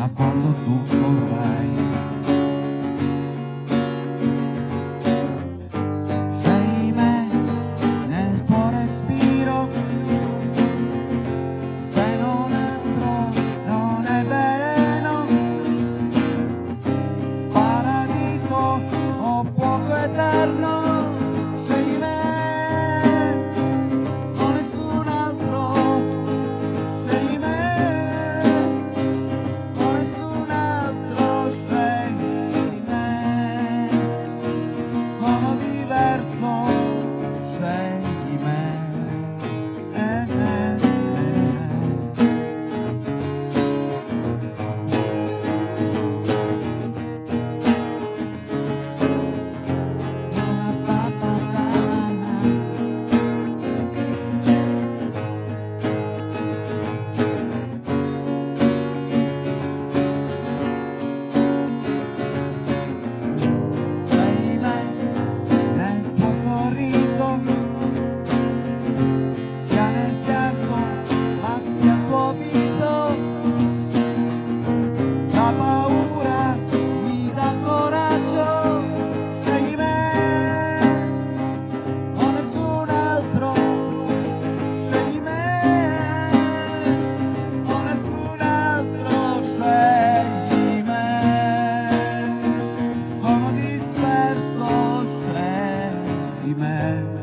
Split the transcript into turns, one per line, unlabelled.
appena quando tu vorrai man.